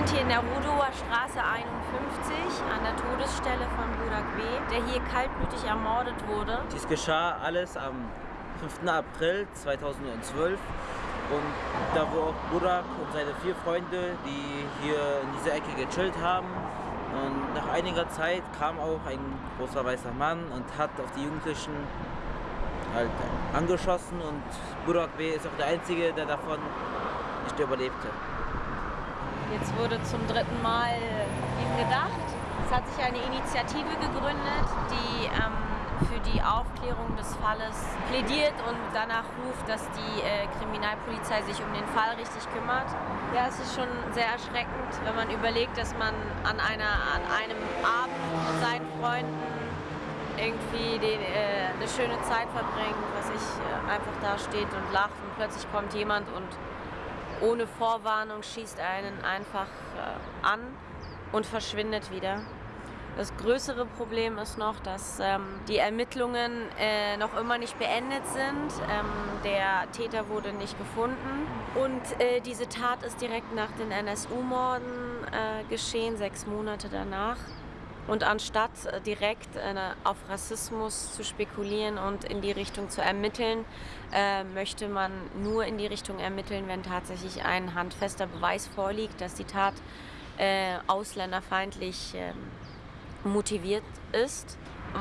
sind hier in der Rudower Straße 51 an der Todesstelle von Burak B., der hier kaltblütig ermordet wurde. Dies geschah alles am 5. April 2012 und da wo auch Burak und seine vier Freunde, die hier in dieser Ecke gechillt haben und nach einiger Zeit kam auch ein großer weißer Mann und hat auf die Jugendlichen halt angeschossen und Burak B. ist auch der Einzige, der davon nicht überlebte. Jetzt wurde zum dritten Mal ihm gedacht. Es hat sich eine Initiative gegründet, die ähm, für die Aufklärung des Falles plädiert und danach ruft, dass die äh, Kriminalpolizei sich um den Fall richtig kümmert. Ja, es ist schon sehr erschreckend, wenn man überlegt, dass man an, einer, an einem Abend mit seinen Freunden irgendwie den, äh, eine schöne Zeit verbringt, was ich äh, einfach da steht und lacht und plötzlich kommt jemand und ohne Vorwarnung schießt einen einfach äh, an und verschwindet wieder. Das größere Problem ist noch, dass ähm, die Ermittlungen äh, noch immer nicht beendet sind. Ähm, der Täter wurde nicht gefunden. Und äh, diese Tat ist direkt nach den NSU-Morden äh, geschehen, sechs Monate danach. Und anstatt äh, direkt äh, auf Rassismus zu spekulieren und in die Richtung zu ermitteln, äh, möchte man nur in die Richtung ermitteln, wenn tatsächlich ein handfester Beweis vorliegt, dass die Tat äh, ausländerfeindlich ähm, motiviert ist,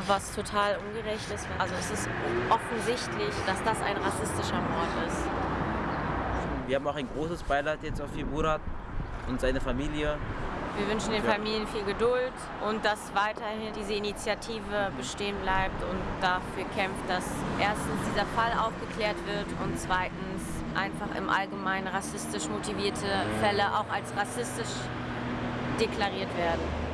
was total ungerecht ist. Also es ist offensichtlich, dass das ein rassistischer Mord ist. Wir haben auch ein großes Beileid jetzt auf Murat und seine Familie. Wir wünschen den Familien viel Geduld und dass weiterhin diese Initiative bestehen bleibt und dafür kämpft, dass erstens dieser Fall aufgeklärt wird und zweitens einfach im Allgemeinen rassistisch motivierte Fälle auch als rassistisch deklariert werden.